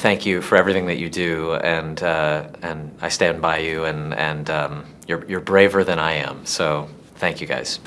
thank you for everything that you do, and uh, and I stand by you, and and um, you're you're braver than I am. So thank you guys.